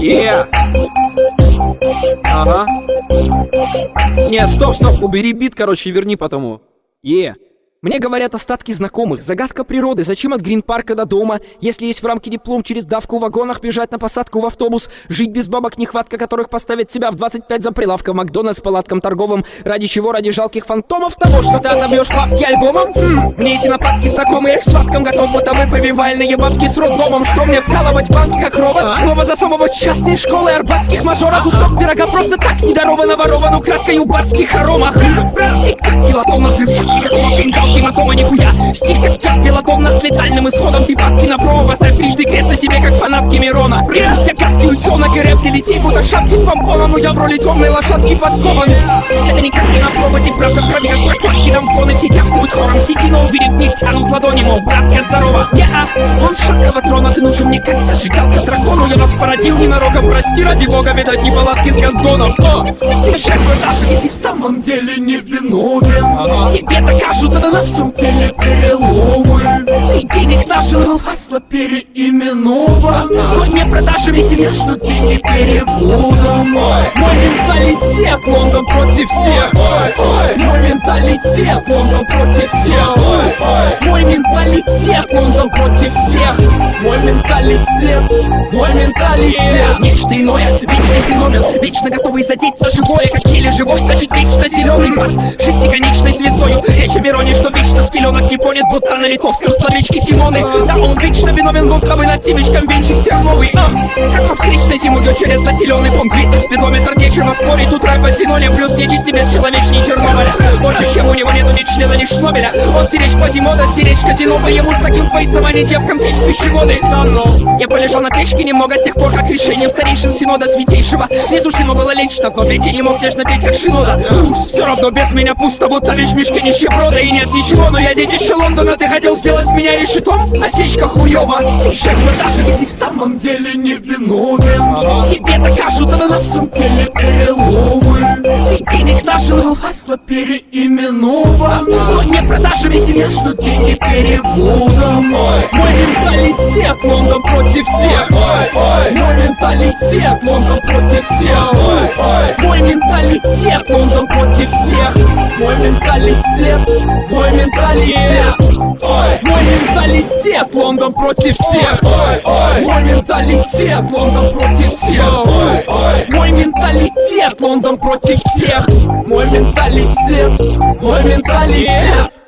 Yeah. Ага. Не, стоп, стоп, убери бит, короче, верни потому. Е. Мне говорят остатки знакомых. Загадка природы. Зачем от Грин-парка до дома? Если есть в рамке диплом, через давку в вагонах бежать на посадку в автобус. Жить без бабок, нехватка которых поставит тебя в 25 за прилавком Макдональдс палаткам торговым. Ради чего? Ради жалких фантомов того, что ты отобьешь папки альбомом? Хм, мне эти нападки знакомые, к схваткам готов, будто вы повивальные бабки с роддомом. Что мне вкалывать банки, как робот? А? Снова засовывать частные школы арбатских мажоров. Кусок пирога просто так недаровано ворован украдкой у барских хоромах. Тик-так, нихуя! Стиль как я, белотомно с летальным исходом. Ты падки на промо, поставь трижды крест на себе, как фанат Кемерона Придусь гадкий ученый, и рэп не лети, будто шапки с помпоном. Но я в роли темной лошадки подкован. Это никак не на проводе, правда в крови, как прокладки Тампоны. Все тявкают хором в сети, но увидев миг тянут ладони, мол, братка, здорово. Я, он шаткого трона, ты нужен мне как зажигалка дракону. Я вас породил ненароком, прости ради бога, видать, палатки с гондоном О, самом деле не виновен. Тебе докажут это на всем теле переломы. Ты денег нажил, фасла переименован. Но не продажами семья, что деньги переводом. Мой менталитет, Лондон против всех. Мой менталитет, Лондон против всех Мой менталитет, Лондон против всех. Мой менталитет, мой менталитет. Нечто иное, вечный феномен. Вечно готовый задеть за живое Как еле живой, значит вечно зеленый под Шестиконечной звездою. Речь о Мироне, что вечно с пеленок не понят. Будто на литовском словечке Симоны. Да он вечно виновен, будто бы над семечком венчик терновый а, Как по встречной зимою через населенный пункт. 200 спидометр, нечего спорить. Тут рэпа синоним, плюс нечисти бесчеловечней Чернобыля. Больше, чем у него нету ни члена, ни шнобеля. Он сиречь Квазимода, сиречь казино По ему с таким фейсом, а не девкам течь пищеводы. Давно Я полежал на печке немного с тех пор, как решением старейшин Синода Святейшего. Не суждено было лечь, но ведь я не мог лишь напеть, как Шинода Все равно без меня пусто, будто вещь в мешке нищеброда И нет ничего, но я детище Лондона Ты хотел сделать меня решетом? Осечка хуёва. Ты жертва даже если в самом деле не виновен. Тебе докажут, это на всем теле переломы Нажил, был фасла переименован. Но не продажами семья, что деньги переводом. Мой менталитет, Лондон против всех. Мой менталитет, Лондон против всех. Мой менталитет, Лондон против всех. Мой менталитет, мой менталитет Мой менталитет, Лондон против всех. Мой менталитет, Лондон против всех. Мой менталитет, Лондон против всех. Мой менталитет, мой менталитет